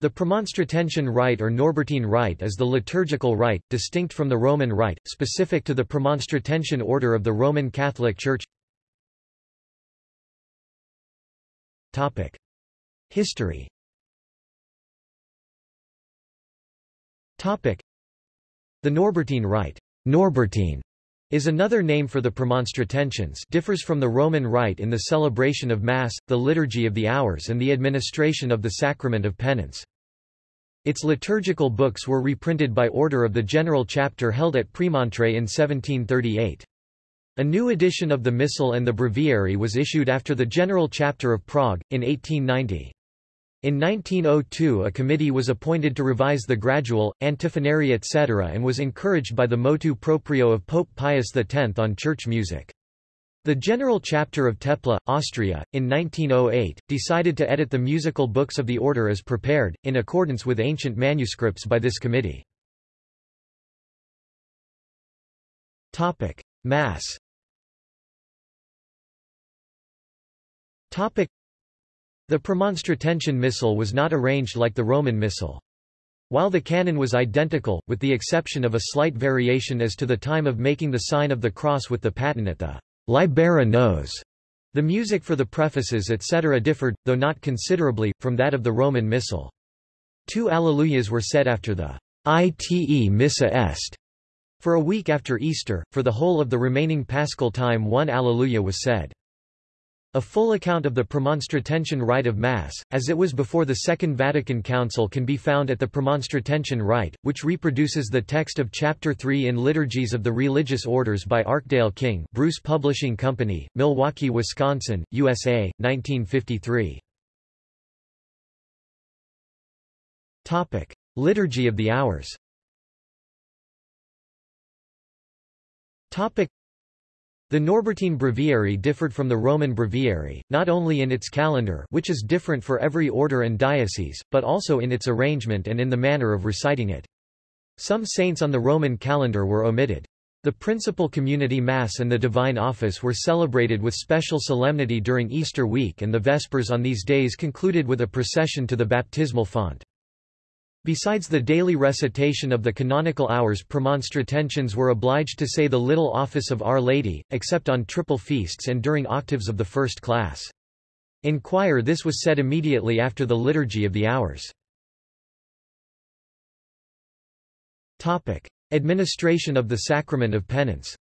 The Premonstratensian Rite or Norbertine Rite is the liturgical rite, distinct from the Roman Rite, specific to the Premonstratensian order of the Roman Catholic Church. History. The Norbertine Rite. Norbertine is another name for the Premonstratensians differs from the Roman Rite in the celebration of Mass, the liturgy of the hours and the administration of the sacrament of penance. Its liturgical books were reprinted by order of the General Chapter held at Premontre in 1738. A new edition of the Missal and the Breviary was issued after the General Chapter of Prague, in 1890. In 1902 a committee was appointed to revise the gradual, antiphonary etc. and was encouraged by the motu proprio of Pope Pius X on church music. The General Chapter of Tepla, Austria, in 1908, decided to edit the musical books of the order as prepared, in accordance with ancient manuscripts by this committee. Mass the Premonstratensian Missal was not arranged like the Roman Missal. While the canon was identical, with the exception of a slight variation as to the time of making the sign of the cross with the paten at the libera nos, the music for the prefaces etc. differed, though not considerably, from that of the Roman Missal. Two Alleluias were said after the Ite Missa Est. For a week after Easter, for the whole of the remaining paschal time one Alleluia was said. A full account of the Premonstratensian Rite of Mass, as it was before the Second Vatican Council can be found at the Premonstratensian Rite, which reproduces the text of Chapter 3 in Liturgies of the Religious Orders by Archdale King Bruce Publishing Company, Milwaukee, Wisconsin, USA, 1953. Liturgy of the Hours the Norbertine Breviary differed from the Roman Breviary, not only in its calendar which is different for every order and diocese, but also in its arrangement and in the manner of reciting it. Some saints on the Roman calendar were omitted. The principal community Mass and the Divine Office were celebrated with special solemnity during Easter week and the Vespers on these days concluded with a procession to the baptismal font. Besides the daily recitation of the canonical hours Premonstratensians were obliged to say the Little Office of Our Lady, except on triple feasts and during octaves of the first class. In choir this was said immediately after the Liturgy of the Hours. Administration of the Sacrament of Penance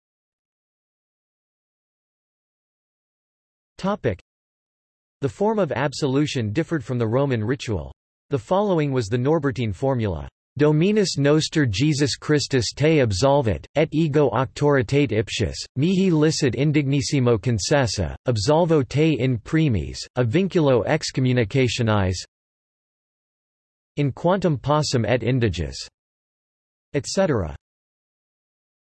The form of absolution differed from the Roman ritual. The following was the Norbertine formula. Dominus noster Jesus Christus te absolvit, et ego auctoritate ipsius, mihi licet indignissimo concessa, absolvo te in primis, a vinculo excommunicationis in quantum possum et indiges, etc.